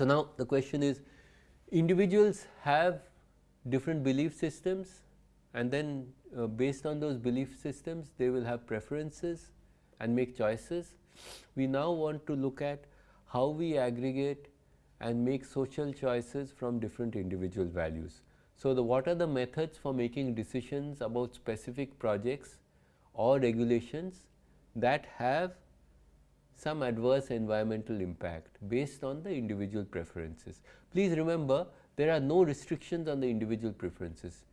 So, now the question is individuals have different belief systems and then uh, based on those belief systems they will have preferences and make choices. We now want to look at how we aggregate and make social choices from different individual values. So, the what are the methods for making decisions about specific projects or regulations that have some adverse environmental impact based on the individual preferences. Please remember there are no restrictions on the individual preferences.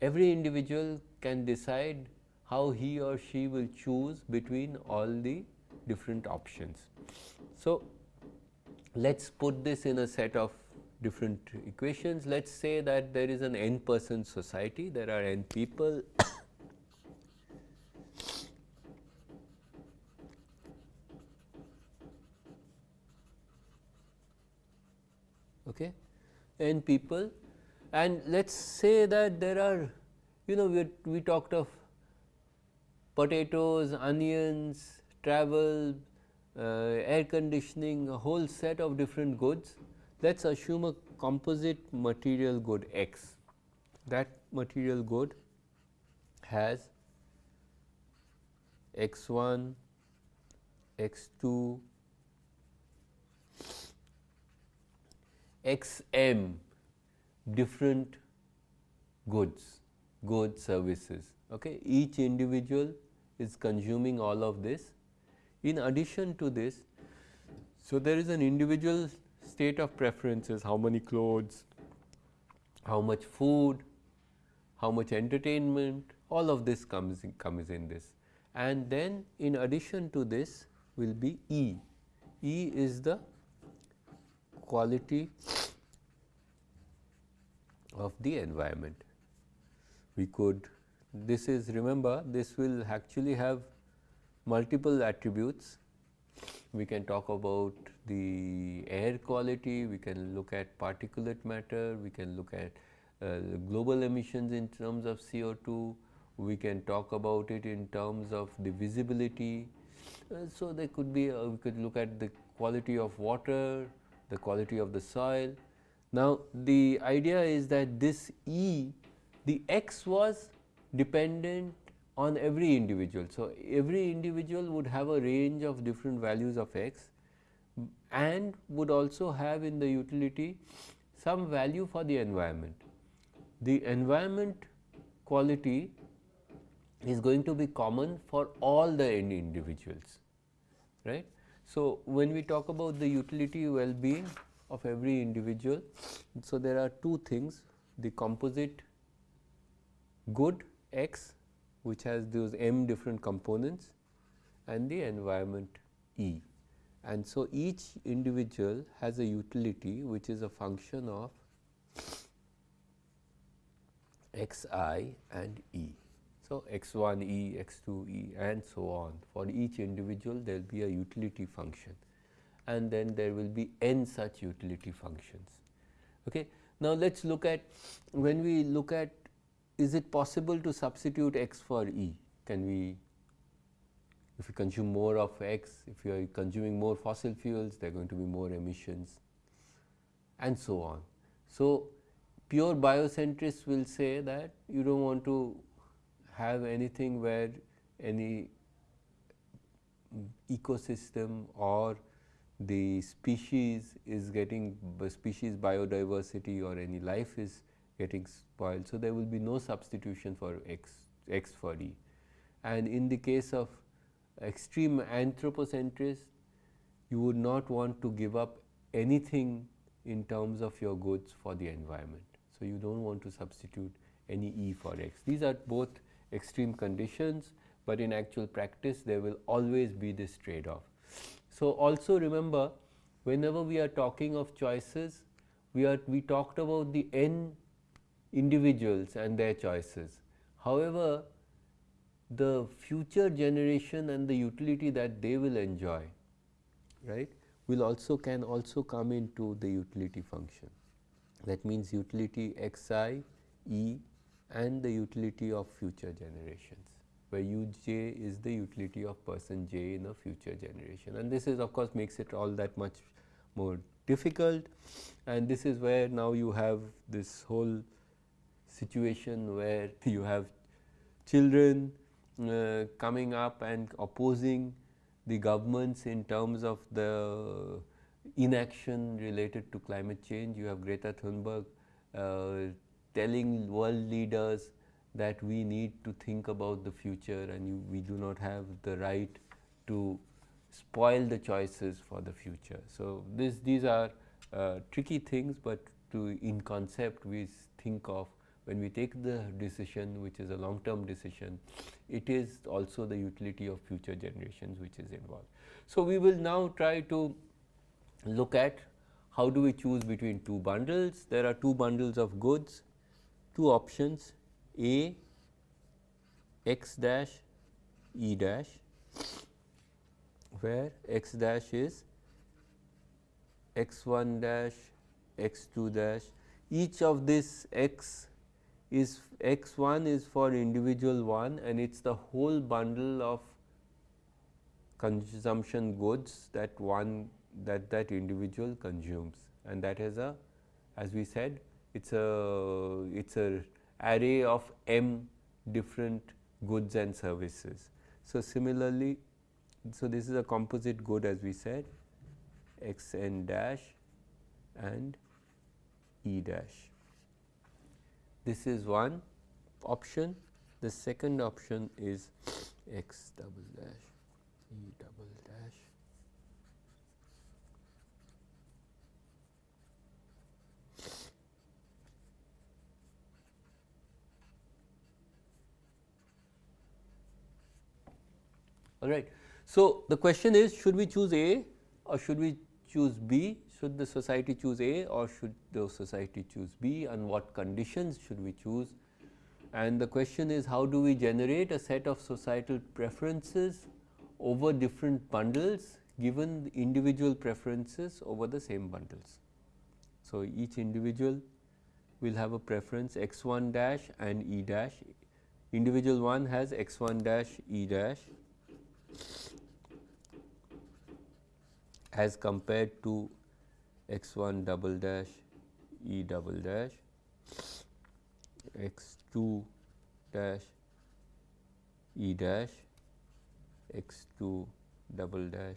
Every individual can decide how he or she will choose between all the different options. So, let us put this in a set of different equations. Let us say that there is an n person society, there are n people okay, n people and let us say that there are you know we, we talked of potatoes, onions, travel, uh, air conditioning, a whole set of different goods. Let us assume a composite material good X. That material good has X 1, X 2, X m different goods, goods services. Okay. Each individual is consuming all of this in addition to this, so there is an individual state of preferences, how many clothes, how much food, how much entertainment, all of this comes in, comes in this. And then in addition to this will be E. E is the quality of the environment. We could, this is remember this will actually have multiple attributes. We can talk about the air quality, we can look at particulate matter, we can look at uh, global emissions in terms of CO2, we can talk about it in terms of the visibility. Uh, so, there could be uh, we could look at the quality of water, the quality of the soil. Now, the idea is that this E, the x was dependent on every individual. So, every individual would have a range of different values of x and would also have in the utility some value for the environment. The environment quality is going to be common for all the individuals, right. So, when we talk about the utility well-being of every individual, so there are two things the composite good x which has those m different components and the environment E. And so, each individual has a utility which is a function of x i and E. So, x 1 E, x 2 E and so on for each individual there will be a utility function and then there will be n such utility functions. Okay. Now, let us look at when we look at is it possible to substitute x for E? Can we, if we consume more of x, if you are consuming more fossil fuels, there are going to be more emissions and so on. So, pure biocentrists will say that you do not want to have anything where any ecosystem or the species is getting species biodiversity or any life is getting spoiled. So, there will be no substitution for x, x for E. And in the case of extreme anthropocentrist, you would not want to give up anything in terms of your goods for the environment. So, you do not want to substitute any E for x. These are both extreme conditions, but in actual practice there will always be this trade off. So, also remember whenever we are talking of choices, we are we talked about the n individuals and their choices. However, the future generation and the utility that they will enjoy right will also can also come into the utility function. That means, utility x i e and the utility of future generations where u j is the utility of person j in a future generation and this is of course makes it all that much more difficult and this is where now you have this whole situation where you have children uh, coming up and opposing the governments in terms of the inaction related to climate change. You have Greta Thunberg uh, telling world leaders that we need to think about the future and you, we do not have the right to spoil the choices for the future. So, this, these are uh, tricky things, but to in concept we think of when we take the decision which is a long term decision, it is also the utility of future generations which is involved. So, we will now try to look at how do we choose between two bundles. There are two bundles of goods, two options A x dash E dash where x dash is x 1 dash x 2 dash. Each of this x is x 1 is for individual 1 and it is the whole bundle of consumption goods that one that that individual consumes. And that is a as we said it is a it is a array of m different goods and services. So, similarly, so this is a composite good as we said x n dash and e dash. This is one option. The second option is x double dash e double dash all right. So, the question is should we choose A or should we choose B? Should the society choose A or should the society choose B and what conditions should we choose? And the question is how do we generate a set of societal preferences over different bundles given individual preferences over the same bundles. So, each individual will have a preference x 1 dash and e dash individual 1 has x 1 dash e dash as compared to x 1 double dash e double dash x 2 dash e dash x 2 double dash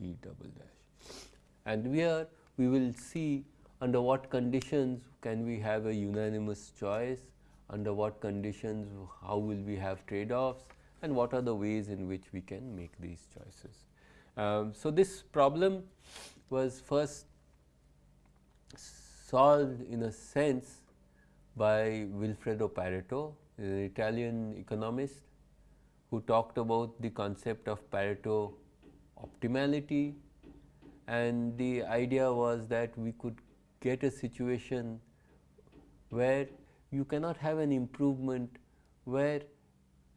e double dash. And here we will see under what conditions can we have a unanimous choice, under what conditions how will we have trade offs and what are the ways in which we can make these choices. Um, so, this problem was first solved in a sense by Vilfredo Pareto, an Italian economist who talked about the concept of Pareto optimality and the idea was that we could get a situation where you cannot have an improvement where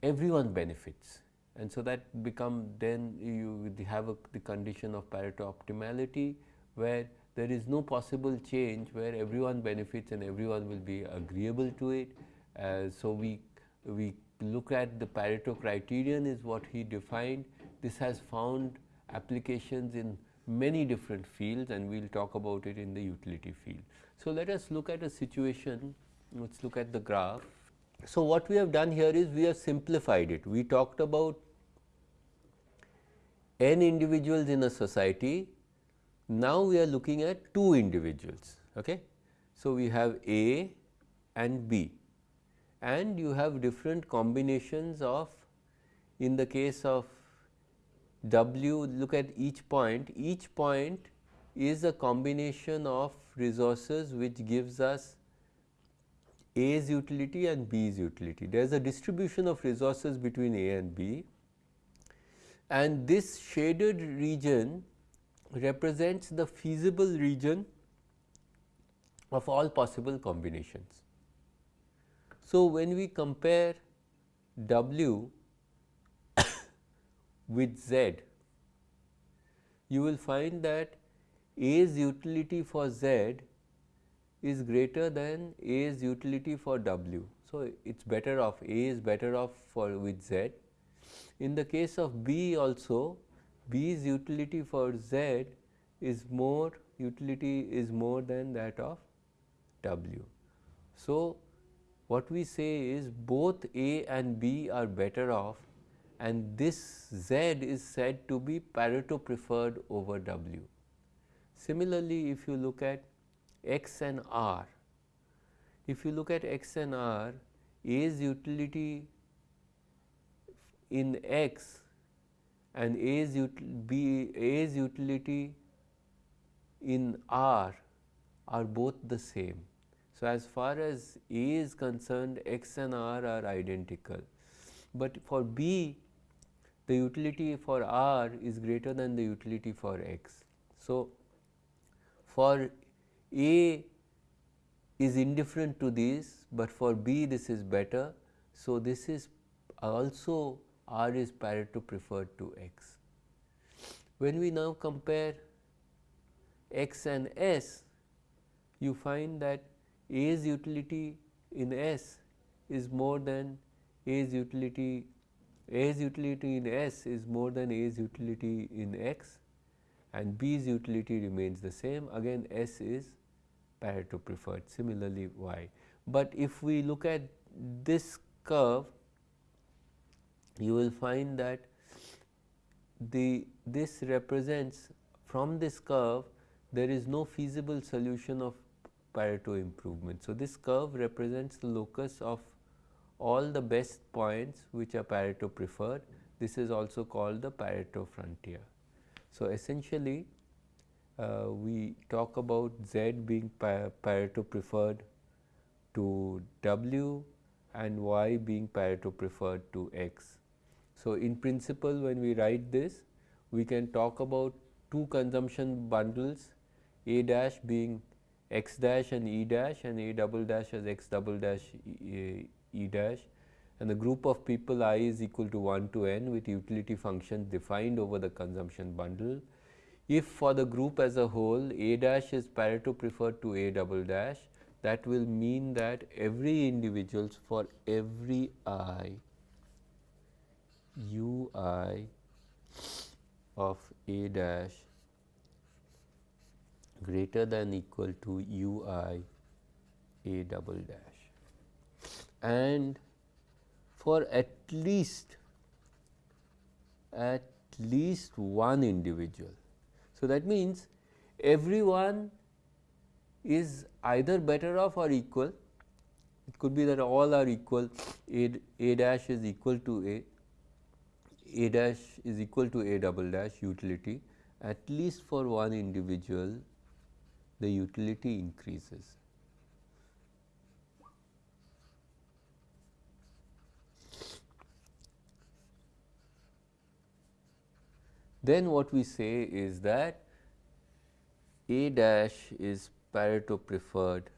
everyone benefits and so that become then you have a, the condition of Pareto optimality where there is no possible change where everyone benefits and everyone will be agreeable to it. Uh, so, we, we look at the Pareto criterion is what he defined. This has found applications in many different fields and we will talk about it in the utility field. So, let us look at a situation, let us look at the graph. So, what we have done here is we have simplified it. We talked about n individuals in a society. Now, we are looking at two individuals. Okay? So, we have A and B and you have different combinations of in the case of W look at each point, each point is a combination of resources which gives us A's utility and B's utility. There is a distribution of resources between A and B and this shaded region represents the feasible region of all possible combinations. So, when we compare W with Z, you will find that A's utility for Z is greater than A's utility for W. So, it is better off A is better off for with Z in the case of B also B's utility for Z is more utility is more than that of W. So, what we say is both A and B are better off and this Z is said to be Pareto preferred over W. Similarly, if you look at X and R, if you look at X and R, A's utility in X and A's, B, A's utility in R are both the same. So, as far as A is concerned X and R are identical, but for B the utility for R is greater than the utility for X. So, for A is indifferent to this, but for B this is better. So, this is also R is Pareto preferred to X. When we now compare X and S, you find that A's utility in S is more than A's utility A's utility in S is more than A's utility in X and B's utility remains the same again S is Pareto preferred similarly Y. But if we look at this curve you will find that the this represents from this curve there is no feasible solution of Pareto improvement. So, this curve represents the locus of all the best points which are Pareto preferred. This is also called the Pareto frontier. So, essentially uh, we talk about Z being Pareto preferred to W and Y being Pareto preferred to X. So, in principle when we write this we can talk about two consumption bundles A dash being x dash and E dash and A double dash as x double dash E, E dash and the group of people i is equal to 1 to n with utility functions defined over the consumption bundle. If for the group as a whole A dash is Pareto preferred to A double dash that will mean that every individuals for every i u i of A dash greater than equal to u i A double dash and for at least at least one individual. So, that means everyone is either better off or equal. It could be that all are equal a, a dash is equal to a, a dash is equal to a double dash utility at least for one individual the utility increases. Then what we say is that A dash is Pareto preferred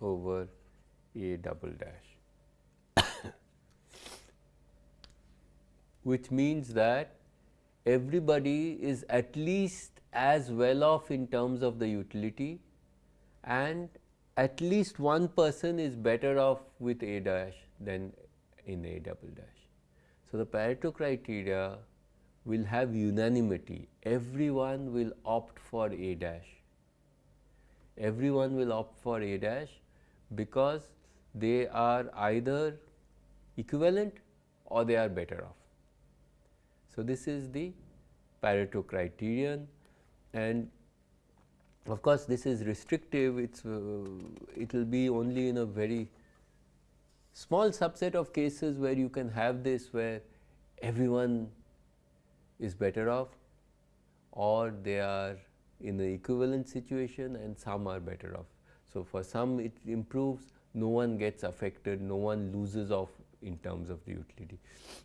over A double dash, which means that everybody is at least as well off in terms of the utility and at least one person is better off with A dash than in A double dash. So, the Pareto criteria will have unanimity, everyone will opt for A dash, everyone will opt for A dash because they are either equivalent or they are better off. So, this is the Pareto criterion and of course, this is restrictive, it's, uh, it will be only in a very small subset of cases where you can have this where everyone is better off or they are in an equivalent situation and some are better off. So, for some it improves, no one gets affected, no one loses off in terms of the utility.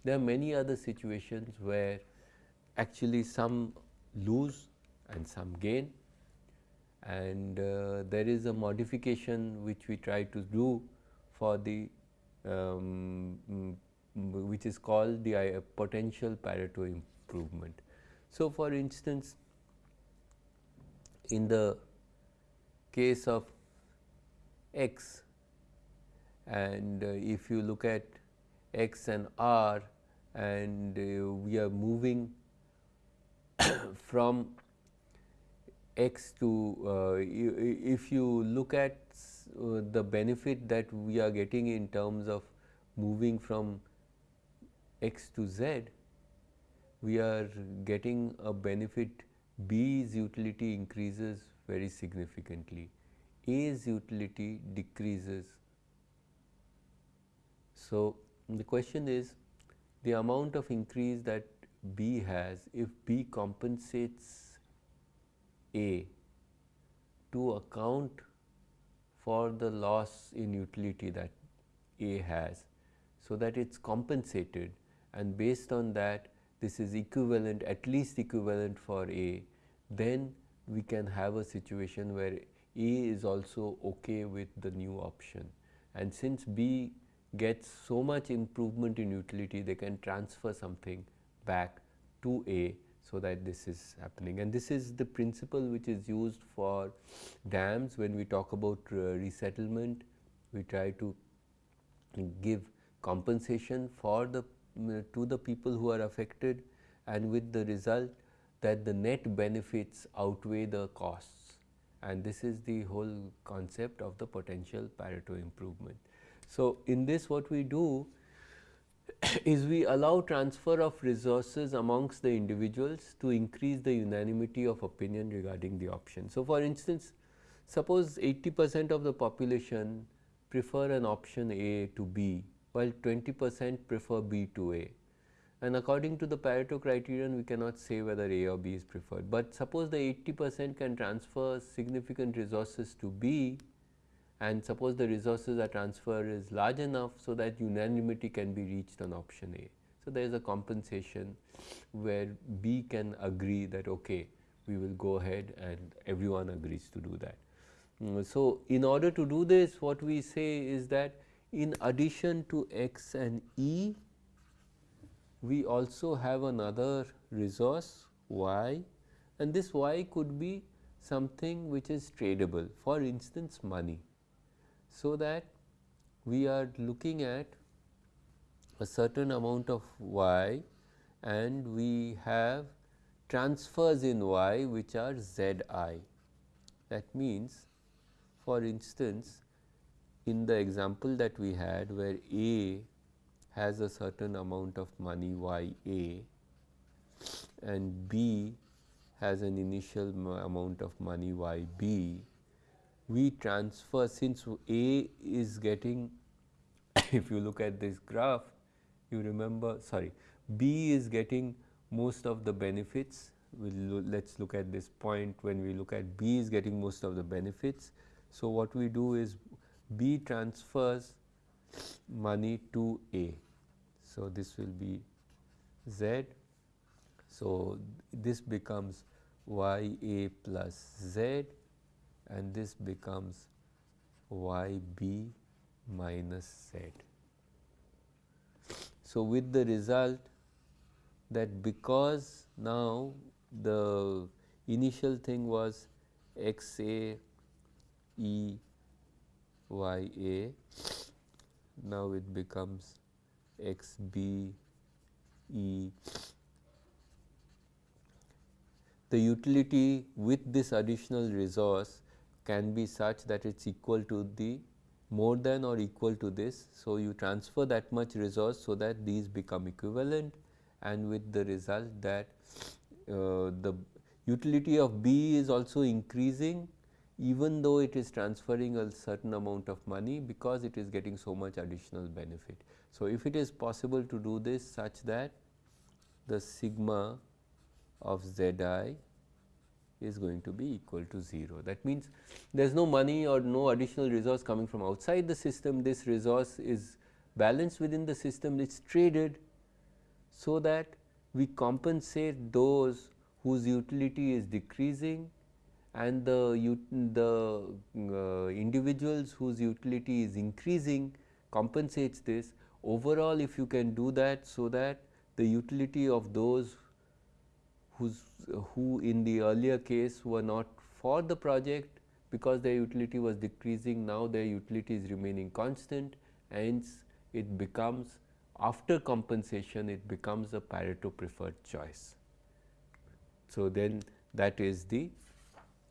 There are many other situations where actually some lose and some gain and uh, there is a modification which we try to do for the um, which is called the uh, potential Pareto improvement. So, for instance, in the case of x and uh, if you look at x and r and uh, we are moving from x to uh, if you look at uh, the benefit that we are getting in terms of moving from x to z, we are getting a benefit B's utility increases very significantly, A's utility decreases. So, the question is the amount of increase that B has if B compensates A to account for the loss in utility that A has. So, that it is compensated and based on that this is equivalent at least equivalent for A, then we can have a situation where A is also okay with the new option. And since B gets so much improvement in utility, they can transfer something back to A so that this is happening. And this is the principle which is used for dams when we talk about uh, resettlement. We try to give compensation for the to the people who are affected and with the result that the net benefits outweigh the costs and this is the whole concept of the potential Pareto improvement. So, in this what we do is we allow transfer of resources amongst the individuals to increase the unanimity of opinion regarding the option. So, for instance, suppose 80 percent of the population prefer an option A to B while 20 percent prefer B to A. And according to the Pareto criterion, we cannot say whether A or B is preferred. But suppose the 80 percent can transfer significant resources to B and suppose the resources are transfer is large enough so that unanimity can be reached on option A. So, there is a compensation where B can agree that okay, we will go ahead and everyone agrees to do that. Mm, so, in order to do this what we say is that in addition to x and e, we also have another resource y and this y could be something which is tradable for instance money. So, that we are looking at a certain amount of y and we have transfers in y which are z i. That means for instance, in the example that we had where A has a certain amount of money y A and B has an initial amount of money y B, we transfer since A is getting if you look at this graph you remember sorry B is getting most of the benefits we'll let us look at this point when we look at B is getting most of the benefits. So, what we do is B transfers money to A. So, this will be Z. So, this becomes y A plus Z and this becomes y B minus Z. So, with the result that because now the initial thing was x A E y a now it becomes x b e the utility with this additional resource can be such that it is equal to the more than or equal to this. So, you transfer that much resource so that these become equivalent and with the result that uh, the utility of B is also increasing even though it is transferring a certain amount of money because it is getting so much additional benefit. So, if it is possible to do this such that the sigma of z i is going to be equal to 0. That means, there is no money or no additional resource coming from outside the system, this resource is balanced within the system, it is traded so that we compensate those whose utility is decreasing and the, the uh, individuals whose utility is increasing compensates this. Overall if you can do that so that the utility of those whose who in the earlier case were not for the project because their utility was decreasing now their utility is remaining constant hence it becomes after compensation it becomes a Pareto preferred choice. So, then that is the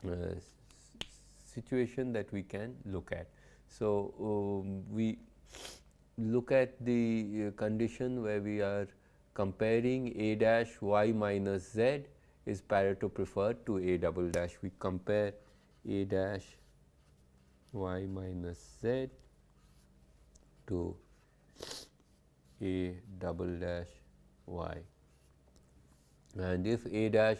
uh, situation that we can look at. So, um, we look at the uh, condition where we are comparing a dash y minus z is Pareto preferred to a double dash. We compare a dash y minus z to a double dash y and if a dash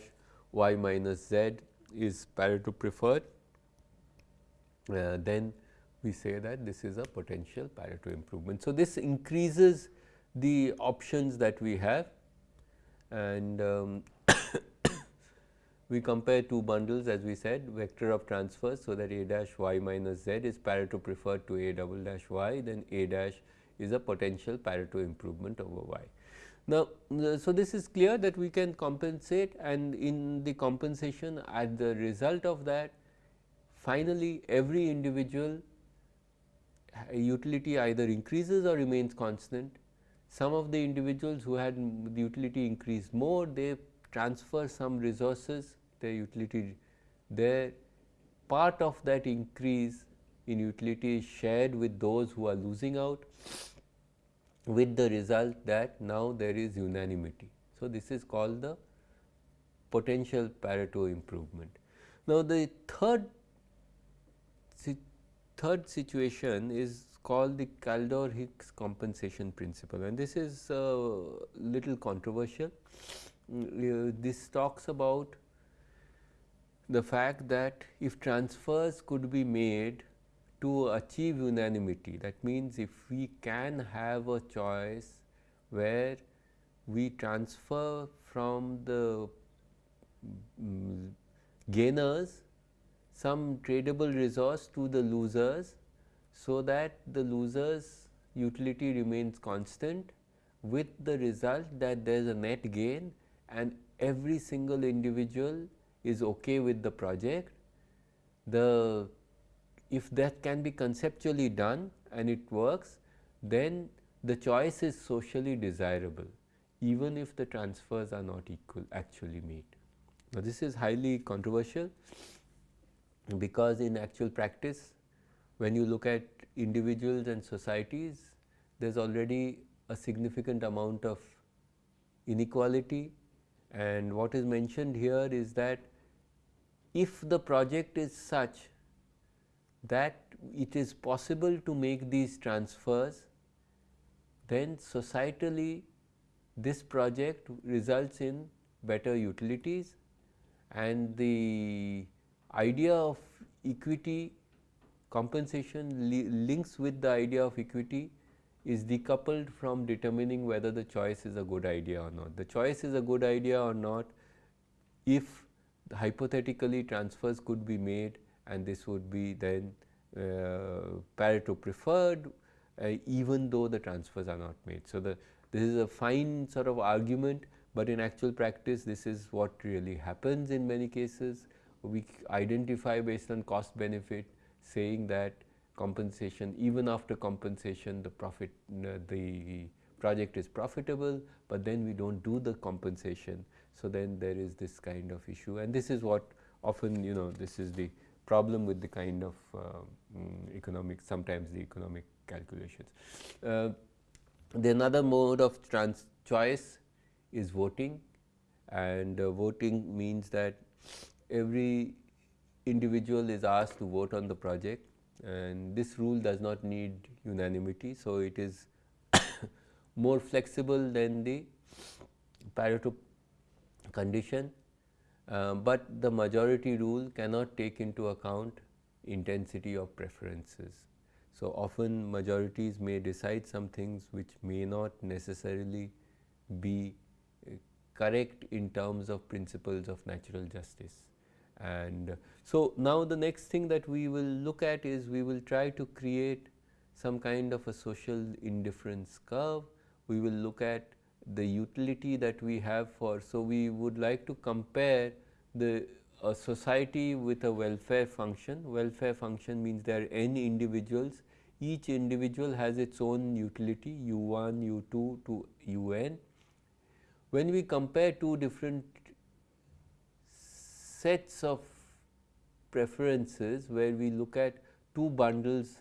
y minus z is Pareto preferred uh, then we say that this is a potential Pareto improvement. So, this increases the options that we have and um, we compare two bundles as we said vector of transfers. So, that a dash y minus z is Pareto preferred to a double dash y then a dash is a potential Pareto improvement over y. Now, so this is clear that we can compensate and in the compensation at the result of that finally, every individual utility either increases or remains constant. Some of the individuals who had the utility increase more, they transfer some resources, their utility their part of that increase in utility is shared with those who are losing out with the result that now there is unanimity. So, this is called the potential Pareto improvement. Now, the third third situation is called the Kaldor-Hicks compensation principle and this is a little controversial. Uh, this talks about the fact that if transfers could be made to achieve unanimity that means if we can have a choice where we transfer from the um, gainers some tradable resource to the losers so that the losers utility remains constant with the result that there is a net gain and every single individual is okay with the project. The if that can be conceptually done and it works then the choice is socially desirable even if the transfers are not equal actually made. Now, this is highly controversial because in actual practice when you look at individuals and societies there is already a significant amount of inequality. And what is mentioned here is that if the project is such that it is possible to make these transfers then societally this project results in better utilities. And the idea of equity compensation li links with the idea of equity is decoupled from determining whether the choice is a good idea or not. The choice is a good idea or not if hypothetically transfers could be made and this would be then uh, Pareto preferred uh, even though the transfers are not made. So, the this is a fine sort of argument, but in actual practice this is what really happens in many cases we identify based on cost benefit saying that compensation even after compensation the profit the project is profitable, but then we do not do the compensation. So, then there is this kind of issue and this is what often you know this is the problem with the kind of uh, um, economic sometimes the economic calculations. Uh, the another mode of trans choice is voting and uh, voting means that every individual is asked to vote on the project and this rule does not need unanimity. So, it is more flexible than the Pareto condition, uh, but the majority rule cannot take into account intensity of preferences. So, often majorities may decide some things which may not necessarily be uh, correct in terms of principles of natural justice. And so, now the next thing that we will look at is we will try to create some kind of a social indifference curve. We will look at the utility that we have for. So, we would like to compare the a society with a welfare function. Welfare function means there are n individuals, each individual has its own utility u1, u2 to un. When we compare two different sets of preferences where we look at two bundles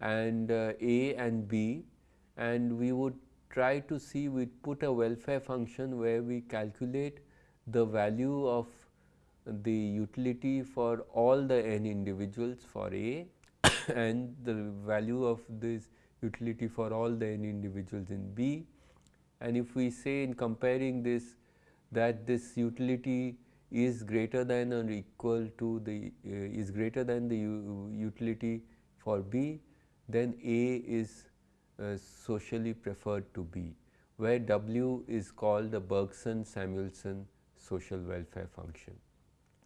and uh, A and B and we would try to see we put a welfare function where we calculate the value of the utility for all the n individuals for A and the value of this utility for all the n individuals in B. And if we say in comparing this that this utility is greater than or equal to the uh, is greater than the utility for B, then A is uh, socially preferred to B, where W is called the Bergson-Samuelson social welfare function.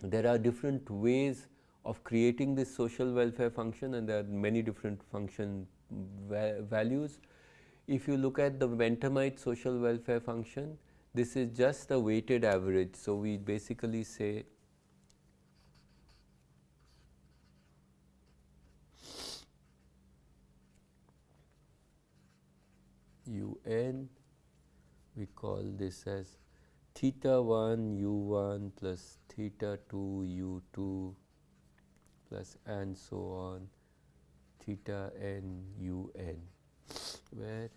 There are different ways of creating this social welfare function and there are many different function va values. If you look at the Bentham social welfare function, this is just the weighted average. So, we basically say u n we call this as theta 1 u 1 plus theta 2 u 2 plus and so on theta n u n where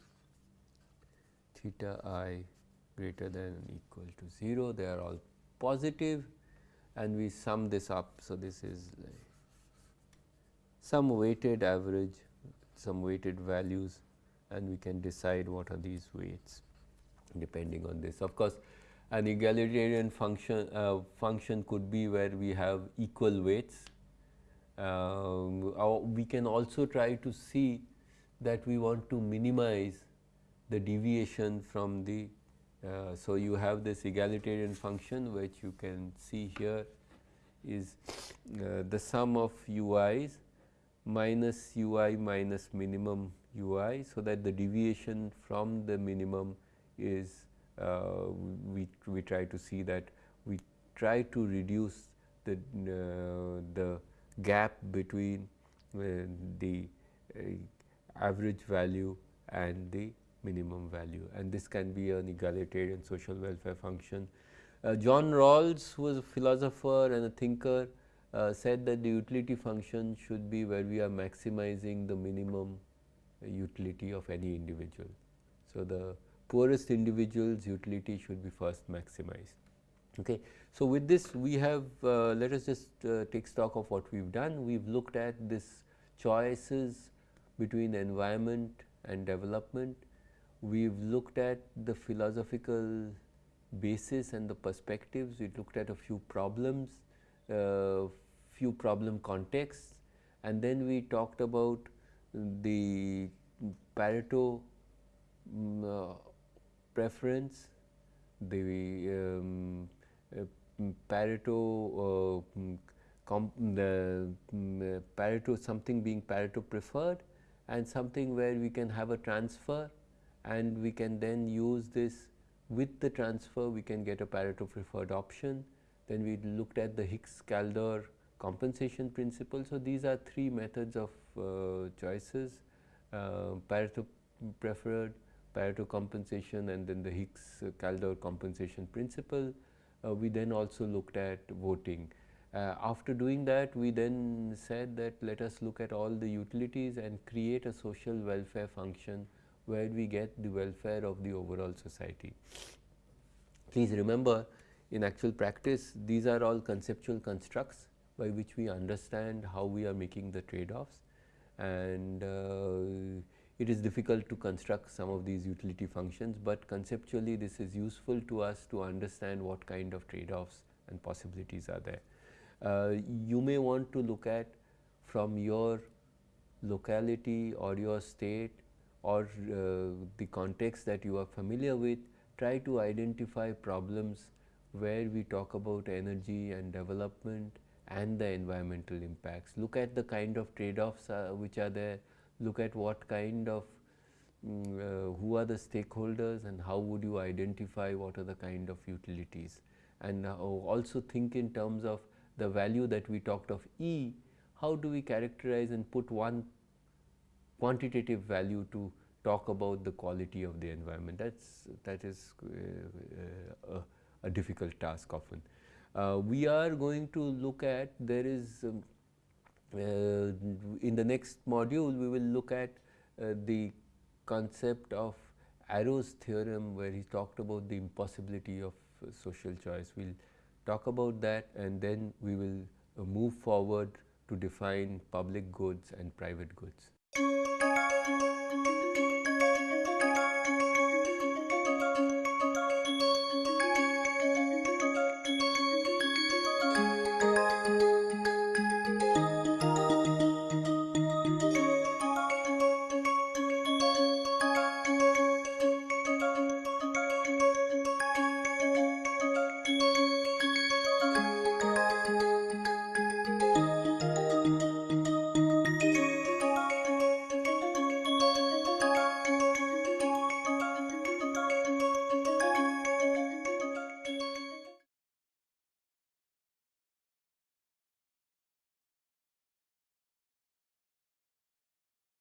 theta i greater than equal to 0 they are all positive and we sum this up. So, this is like some weighted average some weighted values and we can decide what are these weights depending on this. Of course, an egalitarian function uh, function could be where we have equal weights. Um, we can also try to see that we want to minimize the deviation from the uh, so, you have this egalitarian function which you can see here is uh, the sum of ui's minus ui minus minimum ui. So, that the deviation from the minimum is uh, we, we try to see that we try to reduce the, uh, the gap between uh, the average value and the minimum value and this can be an egalitarian social welfare function. Uh, John Rawls who was a philosopher and a thinker uh, said that the utility function should be where we are maximizing the minimum utility of any individual. So, the poorest individual's utility should be first maximized. Okay. So, with this we have uh, let us just uh, take stock of what we have done. We have looked at this choices between environment and development we have looked at the philosophical basis and the perspectives, we looked at a few problems, uh, few problem contexts and then we talked about the Pareto um, uh, preference, the um, uh, Pareto uh, the um, Pareto something being Pareto preferred and something where we can have a transfer and we can then use this with the transfer we can get a Pareto preferred option. Then we looked at the Hicks-Kaldor compensation principle. So, these are three methods of uh, choices uh, Pareto preferred, Pareto compensation and then the Hicks-Kaldor compensation principle. Uh, we then also looked at voting. Uh, after doing that we then said that let us look at all the utilities and create a social welfare function where we get the welfare of the overall society. Please remember in actual practice these are all conceptual constructs by which we understand how we are making the trade-offs and uh, it is difficult to construct some of these utility functions, but conceptually this is useful to us to understand what kind of trade-offs and possibilities are there. Uh, you may want to look at from your locality or your state or uh, the context that you are familiar with, try to identify problems where we talk about energy and development and the environmental impacts. Look at the kind of trade-offs uh, which are there, look at what kind of um, uh, who are the stakeholders and how would you identify what are the kind of utilities. And uh, also think in terms of the value that we talked of E, how do we characterize and put one quantitative value to talk about the quality of the environment. That's that is uh, uh, a, a, difficult task often. Uh, we are going to look at there is um, uh, in the next module we will look at uh, the concept of Arrow's theorem where he talked about the impossibility of social choice. We will talk about that and then we will move forward to define public goods and private goods. Música